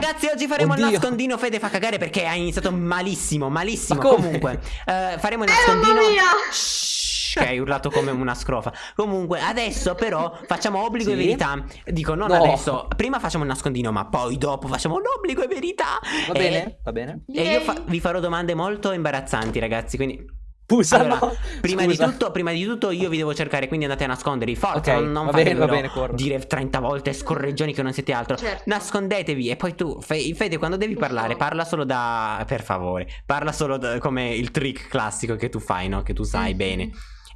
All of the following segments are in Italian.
Ragazzi, oggi faremo Oddio. il nascondino. Fede fa cagare perché ha iniziato malissimo, malissimo. Comunque, eh, faremo il Eh, nascondino. mamma mia! Shhh, che hai urlato come una scrofa. Comunque, adesso però facciamo obbligo e Sì? verità. Dico, non No. adesso. Prima facciamo il nascondino, ma poi dopo facciamo l'obbligo e verità. Va E- bene? Va bene? E io fa- vi farò domande molto imbarazzanti, ragazzi. Quindi. Pusa, Allora, prima, di tutto, prima di tutto io vi devo cercare, quindi andate a nascondervi. Forza, Ok, non, non va bene, va bene, dire 30 volte scorreggioni che non siete altro. Certo. Nascondetevi e poi tu, Fe- Fede, quando devi parlare, parla solo da... Per favore, parla solo da- come il trick classico che tu fai, no? Che tu sai Mhm. bene.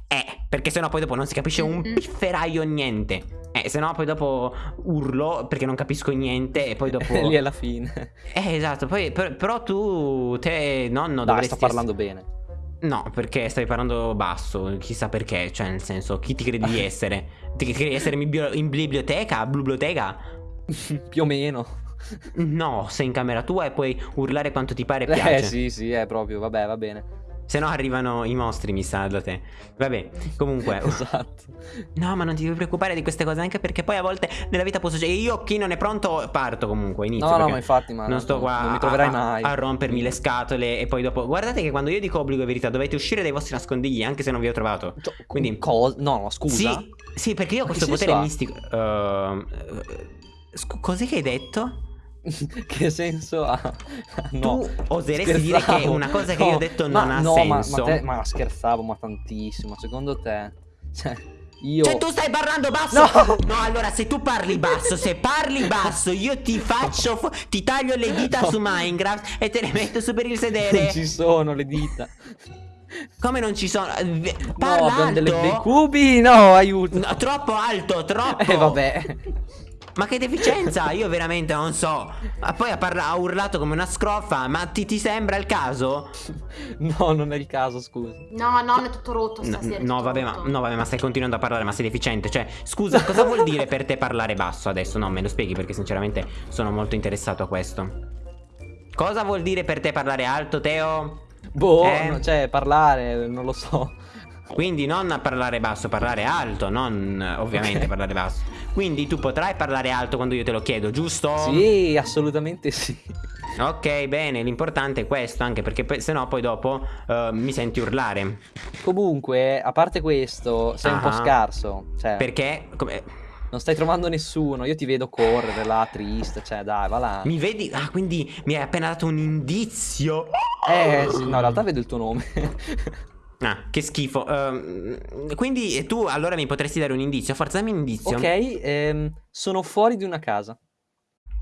Eh, perché sennò poi dopo non si capisce un Mhm. pifferaio niente. Eh, sennò poi dopo urlo perché non capisco niente e poi dopo... Lì alla fine. Eh, esatto, poi per- però tu, te, nonno, Dai, dovresti... sto parlando bene. No, perché stai parlando basso, chissà perché, cioè nel senso, chi ti credi di essere? Ti credi di essere in, bio- in biblioteca? Biblioteca? Più o meno. No, sei in camera tua e puoi urlare quanto ti pare e piace. Eh sì, sì, è proprio, vabbè, va bene. Se no arrivano i mostri, mi sa, da te. Vabbè, comunque... Esatto. No, ma non ti devi preoccupare di queste cose, anche perché poi a volte nella vita posso... Cioè, io chi non è pronto parto comunque, inizio. No, no, ma infatti, ma non sto qua non mi troverai a, mai. a rompermi le scatole e poi dopo... Guardate che quando io dico obbligo e verità dovete uscire dai vostri nascondigli, anche se non vi ho trovato. Cioè, Quindi- cosa? No, scusa. Sì, sì, perché io ho questo potere mistico. Scu- cos'è che hai detto? che senso ha? No. tu oseresti dire che scherzavo. una cosa che No, io ho detto ma- non ha no, ma- senso? Ma, te- ma scherzavo, ma tantissimo. Secondo te? Cioè, io. Cioè tu stai parlando basso? No! allora se tu parli basso, se parli basso io ti faccio, ti taglio le dita No. su Minecraft e te le metto su per il Non sedere. ci sono le dita. Come non ci sono? Eh, ve- No, Parla abbiamo alto. delle- dei cubi. No, aiuto. No, troppo alto, troppo. Eh, vabbè. Ma che deficienza? Io veramente non so. Ma poi ha, ha urlato come una scrofa. Ma ti, ti sembra il caso? No, non è il caso, scusi. No, no, è tutto rotto No, stasera. no, tutto vabbè, ma, rotto. no, vabbè, ma stai continuando a parlare, ma sei deficiente. Cioè, scusa, cosa vuol dire per te parlare basso adesso? No, me lo spieghi perché sinceramente sono molto interessato a questo. Cosa vuol dire per te parlare alto, Teo? Boh, Eh. no, cioè, parlare, non lo so. Quindi non parlare basso, parlare alto, non eh, ovviamente parlare basso. Quindi tu potrai parlare alto quando io te lo chiedo, giusto? Sì, assolutamente sì. Ok, bene, l'importante è questo, anche perché poi- se no poi dopo eh, mi senti urlare. Comunque, a parte questo, sei un po' scarso. Cioè, Perché? Come- non stai trovando nessuno. Io ti vedo correre là, triste. Cioè, dai, va là. Mi vedi? Ah, quindi mi hai appena dato un indizio. Eh, sì, no, in realtà vedo il tuo nome. Ah, che schifo. Ehm, quindi eh, tu allora mi potresti dare un indizio? Forza, dammi un indizio. ok, ehm, sono fuori di una casa.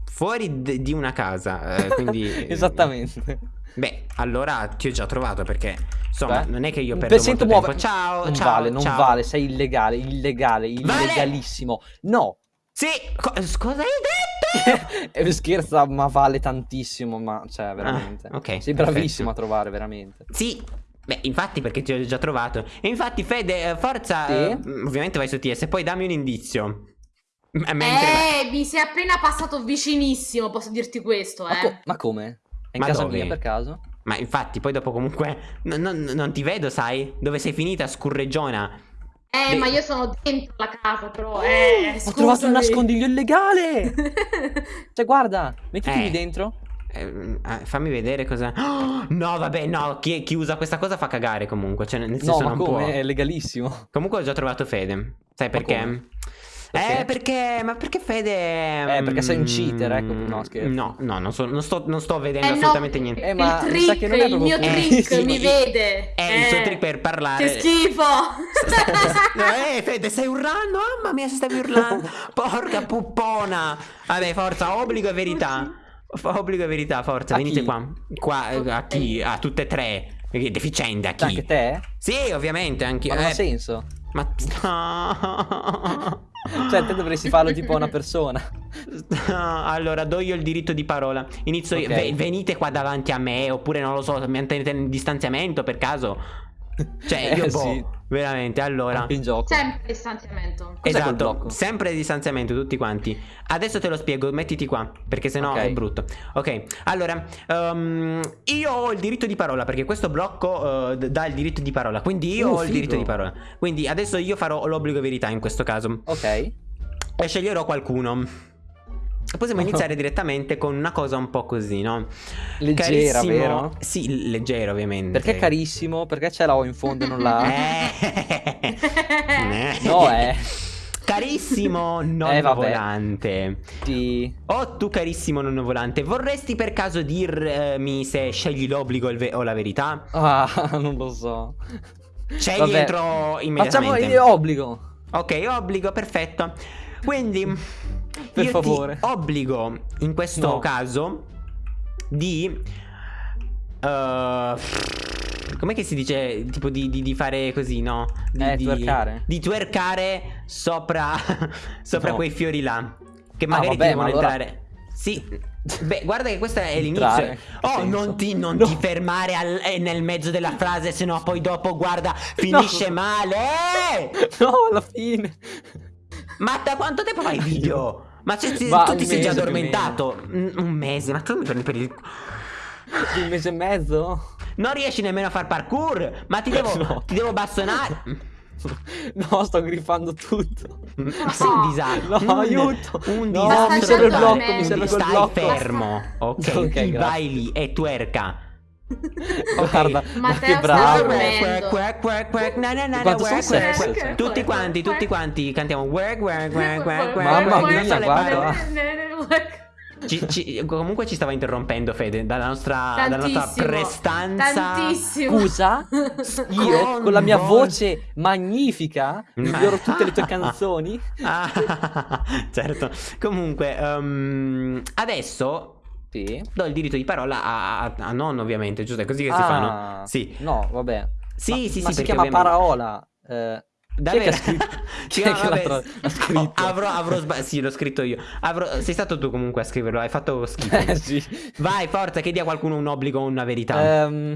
Fuori d- di una casa. eh, quindi. eh, Esattamente. Beh, allora ti ho già trovato perché. Insomma, Beh, non è che io perdo molto muove- tempo. Ciao, non ciao. vale, non ciao. vale, sei illegale, illegale, Vale! illegalissimo. No, Sì, co- cosa hai detto? Eh, scherza, ma vale tantissimo, ma cioè, veramente. Ah, ok, Sei perfetto. bravissimo a trovare, veramente. Sì. Beh, infatti perché ti ho già trovato. E infatti, Fede, eh, forza. Sì? eh, ovviamente vai su TS, poi dammi un indizio. M- mentre- Eh, mi sei appena passato vicinissimo, posso dirti questo, Ma, eh. co- ma come? È in Ma casa dove? mia per caso? Ma infatti, poi dopo comunque. non ti vedo, sai? Dove sei finita, scurreggiona? Eh, Beh- ma io sono dentro la casa, però. Eh, Ho trovato un nascondiglio illegale! Cioè, guarda, mettiti Eh. lì dentro. Eh, eh, fammi vedere cosa. Oh, no, vabbè, no. Chi, chi usa questa cosa fa cagare comunque. Cioè, nel No, senso, ma non come? può. È legalissimo. Comunque ho già trovato Fede. Sai perché? come? Perché? Eh, perché. Ma perché Fede. Eh, perché sei un mm, cheater, ecco. No, scherzo. No, no, non, so- non sto, non sto vedendo Eh, no, assolutamente niente. Eh, ma il trick, che non è il mio trick, Eh, sì, mi vede. È il suo trick per parlare. Che schifo. eh, Fede, stai urlando? Mamma mia, stavi urlando. Porca puppona. Vabbè, forza, obbligo e verità. Fa- Obbligo e verità, forza, A venite chi? qua. Qua, eh, a chi? A tutte e tre. Deficiente, a chi? Anche te? Sì, ovviamente, anche Ma non ha eh, senso. Ma no. Cioè, te dovresti farlo tipo a una persona. allora, do io il diritto di parola. Inizio io. Ok. Ve- venite qua davanti a me, oppure non lo so, mantenete il distanziamento per caso. Cioè, io Eh, boh, sì. veramente, allora. In gioco. Sempre distanziamento. Esatto, sempre distanziamento tutti quanti. Adesso te lo spiego, mettiti qua, perché sennò Ok. è brutto. Ok, allora, ehm, io ho il diritto di parola, perché questo blocco eh, d- dà il diritto di parola, quindi io Uh, ho il diritto figo. di parola. Quindi adesso io farò l'obbligo verità in questo caso. Ok. E sceglierò qualcuno. Possiamo iniziare direttamente con una cosa un po' così, no? Leggera, Carissimo- vero? Sì, leggero ovviamente. Perché carissimo? Perché ce l'ho in fondo e non la... Eh. No, eh. Carissimo nonno Eh, volante. Sì. Oh, tu carissimo nonno volante, vorresti per caso dirmi se scegli l'obbligo o la verità? Ah, non lo so. Scegli Vabbè. entro Facciamo immediatamente. il obbligo. Ok, obbligo, perfetto. Quindi, Per io favore. ti obbligo in questo No. caso di... eh, com'è che si dice? Tipo di, di- di fare così, no? Di, Eh, di- twerkare. Di twerkare sopra, sopra No. quei fiori là. Che magari vabbè, ti devono ma allora- entrare. Sì. Beh, guarda che questo è l'inizio. Oh, non ti, non No. ti fermare al- eh, nel mezzo della frase, sennò poi dopo, guarda, finisce male. Eh! No, alla fine. Ma da quanto tempo fai video? Ma se Ma tu ti sei già addormentato? Un un mese, ma tu mi prendi per il. Un mese e mezzo? Non riesci nemmeno a far parkour? Ma ti devo. No. Ti devo bastonare. No, sto griffando tutto. Sei un disastro. No, un, aiuto. Un No, disastro. mi serve il blocco, mi serve Quindi quel Stai blocco. fermo. Ok, Ok, ti grazie. vai lì e twerka. Ok. Guarda, ma che bravo. Tutti quanti, tutti quanti cantiamo. Mamma mia, guarda. Ci- ci- comunque ci stava interrompendo Fede dalla nostra, dalla nostra prestanza. Tantissimo. Scusa, io con la mia voce magnifica miglioro tutte le tue canzoni. Ah, certo. Comunque, ehm, adesso Sì. do il diritto di parola a, a, a nonno, ovviamente, giusto? È così che si fa, no? Ah, Sì. No, vabbè. Sì, Ma- sì, ma sì, si chiama ovviamente- Paraola. Eh, chi è che ha scritto? Chi che avrò, avrò sba- sì, l'ho scritto io. Avrò- sei stato tu comunque a scriverlo, hai fatto schifo. Eh, sì. Vai, forza, chiedi a qualcuno un obbligo o una verità. Ehm,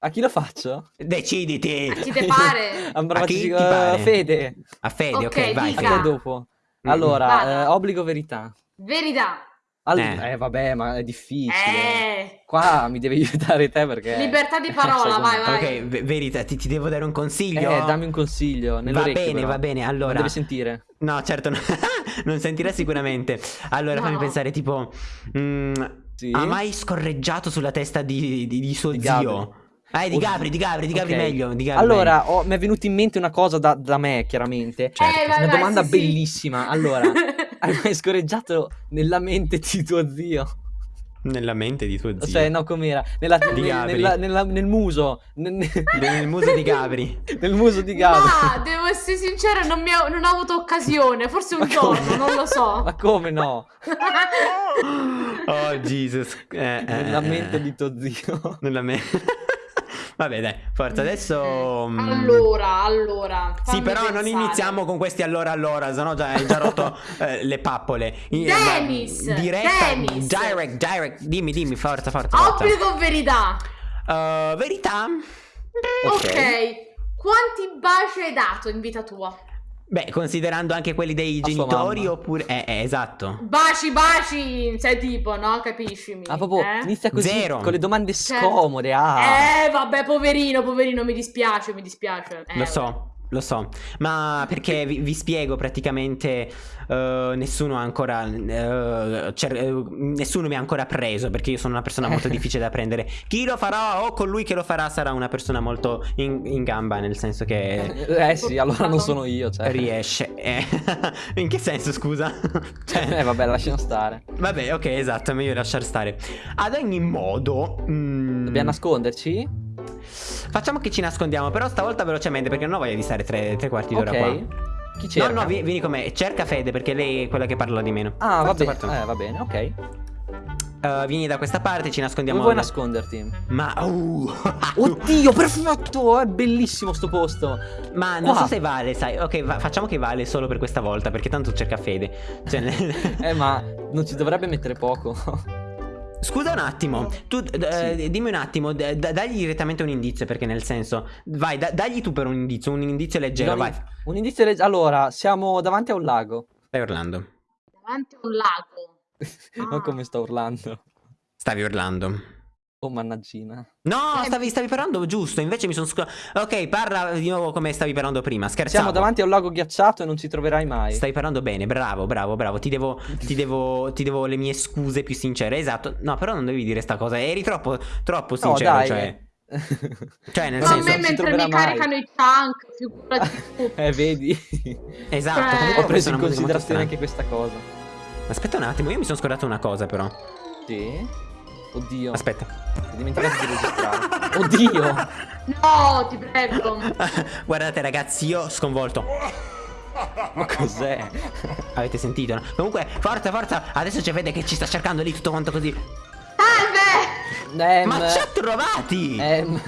a chi lo faccio? Deciditi. Chi te pare? Ambra A chi ti pare? Fede. A Fede, ok, Ok, vai. A dica. te Fede. dopo. Allora, eh, obbligo verità. Verità. All- Eh. eh. vabbè, ma è difficile. Eh. Qua mi devi aiutare te perché... Libertà di parola, vai, vai. Ok, ve- verità, ti, ti devo dare un consiglio? Eh, dammi un consiglio. Va bene, però. va bene. Non Allora, devi sentire. no, certo, no. non sentirà sicuramente. Allora, No. fammi pensare, tipo, mm, Sì. ha mai scorreggiato sulla testa di, di- di suo Di zio? Gabri. Eh, di. Gabri, di Gabri, di Gabri Ok. meglio. Di Gabri meglio. Allora, ho- mi è venuta in mente una cosa da, da me, chiaramente. Certo. Eh, vai, Una vai, domanda sì, sì. bellissima. Allora, hai mai scorreggiato nella mente di tuo zio? Nella mente di tuo zio. Cioè, no, com'era? Nella- Di nel, Gabri. nella- nella- nel muso. Nel, Nel muso di Gabri. nel muso di Gabri. Ma devo essere sincera, non, mi ho, non ho avuto occasione. Forse un Ma come? giorno, non lo so. Ma come no? Oh, Jesus. Eh, eh, Nella eh, mente eh. di tuo zio. Nella mente. Vabbè, dai, forza, adesso... mm, Allora, allora. Sì, però non pensare. iniziamo con questi allora allora, sennò già hai già rotto eh, le pappole. Dennis, ma- Diretta, Dennis. direct, direct. Dimmi, dimmi, forza, forza, forza. Obbligo o verità? Eh, verità? Ok. ok. Quanti baci hai dato in vita tua? Beh, considerando anche quelli dei A genitori oppure... Eh, eh, esatto. Baci, baci, sei tipo, no? Capiscimi? Ah, proprio eh? inizia così Zero. con le domande Cioè- scomode. Ah. Eh, vabbè, poverino, poverino, mi dispiace, mi dispiace. Eh, Lo so, lo so, ma perché vi, vi spiego praticamente eh, nessuno ha ancora cer- eh, nessuno mi ha ancora preso perché io sono una persona molto difficile da prendere. Chi lo farà o colui che lo farà sarà una persona molto in, in gamba, nel senso che Eh sì, allora non sono io, cioè. riesce. eh. in che senso, scusa? Cioè, Eh vabbè, lasciamo stare. Vabbè, ok, esatto, è meglio lasciar stare. Ad ogni modo, mm, Dobbiamo nasconderci? Facciamo che ci nascondiamo, però stavolta velocemente perché non ho voglia di stare tre, tre quarti d'ora qua. Ok. Chi cerca? No, no, vi- vieni con me. Cerca Fede perché lei è quella che parla di meno. Ah, va Forza, bene. Eh, va bene, ok. Eh, vieni da questa parte, ci nascondiamo. Dove vuoi nasconderti? Ma. uh, Oddio, perfetto! È bellissimo sto posto. Ma non Qua. so se vale, sai. Ok, va- facciamo che vale solo per questa volta. Perché tanto cerca Fede. Cioè, Eh, ma non ci dovrebbe mettere poco. Scusa un attimo. Tu d- eh, dimmi un attimo. d- d- dagli direttamente un indizio. Perché nel senso. Vai, da- dagli tu per un indizio. Un indizio leggero. Non- Vai. Un indizio legge- Allora, siamo davanti a un lago. Stai urlando. Davanti a un lago. non come sto urlando. Stavi urlando. Oh, mannaggina. No, Eh, stavi, stavi parlando giusto, invece mi sono scordato. Ok, parla di nuovo come stavi parlando prima. Scherzavo. Siamo davanti a un lago ghiacciato e non ci troverai mai. Stai parlando bene, bravo, bravo, bravo. Ti devo, ti devo, ti devo le mie scuse più sincere. Esatto. No, però non devi dire sta cosa. Eri troppo, troppo No, sincero. dai. Cioè, cioè, nel Ma a senso. me non si mentre mi mai. caricano i tank, figurati tu. eh, vedi? Esatto. Cioè- Ho preso in considerazione anche questa cosa. Aspetta un attimo, io mi sono scordato una cosa, però. Sì? Oddio. Aspetta. Ho dimenticato di registrare. Oddio! No, ti prego. Guardate, ragazzi, io sconvolto. Ma cos'è? Avete sentito? no? Comunque, forza, forza. Adesso c'è Fede che ci sta cercando lì tutto quanto così. Salve! Ehm, Ma ci ha trovati! ehm,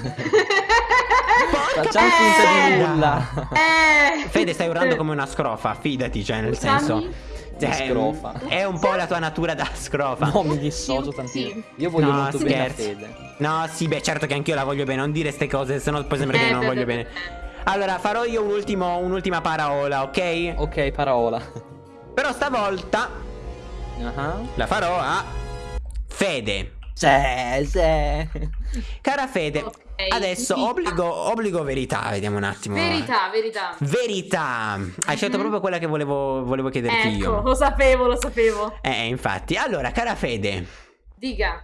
facciamo finta di nulla. Eh. Fede, stai urlando come una scrofa, fidati, cioè, nel Scusami? senso. Cioè, scrofa. È un po' la tua natura da scrofa. No, mi dissocio Sì, tantissimo. sì. Io voglio No, molto bene a scherzi. Fede. No, sì, beh, certo che anch'io la voglio bene, non dire ste cose, sennò poi sembra che Eh, non beh, voglio beh, bene. Allora, farò io un ultimo, un'ultima parola, ok? Ok, parola. Però stavolta Ah. la farò a Fede. Sì, sì. Cara Fede, Ok, adesso obbligo, obbligo verità, vediamo un attimo. Verità, verità. Verità. Hai scelto Mhm. proprio quella che volevo, volevo chiederti Ecco, io. lo sapevo, lo sapevo. Eh, infatti. Allora, cara Fede, Dica.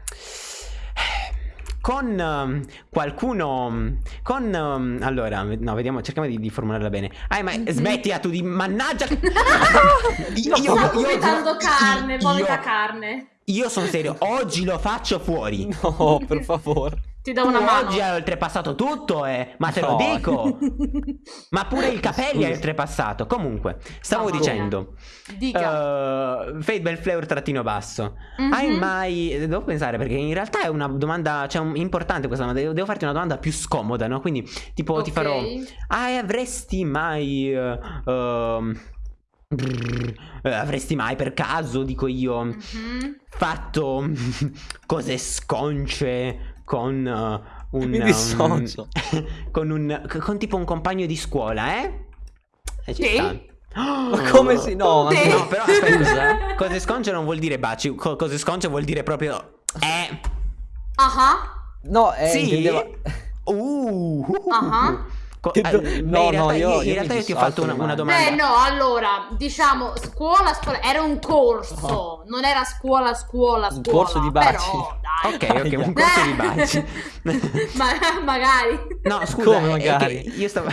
con ehm, qualcuno. Con. ehm, allora, no, vediamo, cerchiamo di, di formularla bene. Ah, ma Mhm. smettila tu di. Mannaggia! io, Sta vomitando carne, io- vomita carne. Io sono serio, oggi lo faccio fuori. No, per favore. Ti do Tu una mano. oggi hai oltrepassato tutto, eh, ma te lo No. dico. Ma pure il capelli hai oltrepassato. Comunque, stavo Mamma dicendo. Dica. Uh, Fade Belfleur trattino basso. Mhm. Hai mai. Devo pensare perché in realtà è una domanda. Cioè, un- importante questa domanda. Devo, devo farti una domanda più scomoda, no? Quindi, tipo, ti Ok. farò. Ah, avresti mai. eh, ehm, brrr, avresti mai per caso, dico io, Mhm. fatto cose sconce con eh, un. Mi dissocio. con un. con tipo un compagno di scuola, eh? E ci Sì. sta. Ma come si... No, ma Sì. No, però aspetta. Scusa. Cose sconce non vuol dire baci, co- cose sconce vuol dire proprio. Eh. Ah, No, eh, sì. intendevo... Uh. Ah. Co- Che do- eh, beh, no, in realtà, no, io- in io realtà mi io ti ho fatto una, una domanda. Beh, no, allora, diciamo, scuola, scuola, era un corso, non era scuola, scuola, Un scuola. corso di baci. Però, dai. Ok, ok, un corso di baci. Ma- magari. No, scusa, Come magari? io stavo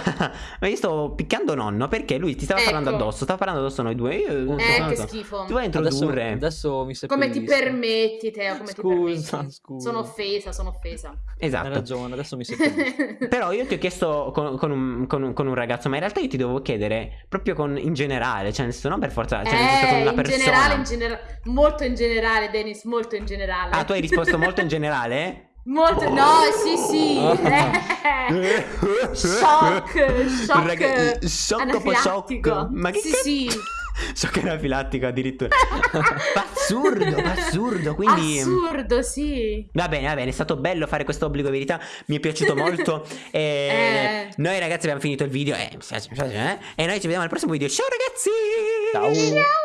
ma io sto picchiando nonno perché lui ti stava Ecco. parlando addosso, stava parlando addosso a noi due. Io, Eh, so, che so. schifo. Tu vuoi Adesso, introdurre? adesso mi Come ti permetti, Teo? Come ti Scusa, permetti? scusa. Sono offesa, sono offesa. Hai Esatto. ragione, adesso mi seppellisco. Però io ti ho chiesto con, con un, con un- con un ragazzo, ma in realtà io ti devo chiedere proprio con, in generale, cioè nel senso non per forza, cioè nel senso con eh, una in persona. generale, in generale, molto in generale, Dennis, molto in generale. Ah, tu hai risposto molto in generale? Molto, no, sì, sì. eh. Shock, shock, Raga- shock shock. Ma che Sì, cazzo- sì. Shock anafilattico addirittura. assurdo, assurdo. Quindi. Assurdo, sì. Va bene, va bene, è stato bello fare questo obbligo verità, mi è piaciuto molto. E Eh. Noi ragazzi abbiamo finito il video, eh, mi piace, mi piace, eh? e noi ci vediamo al prossimo video. Ciao ragazzi! Ciao. Ciao.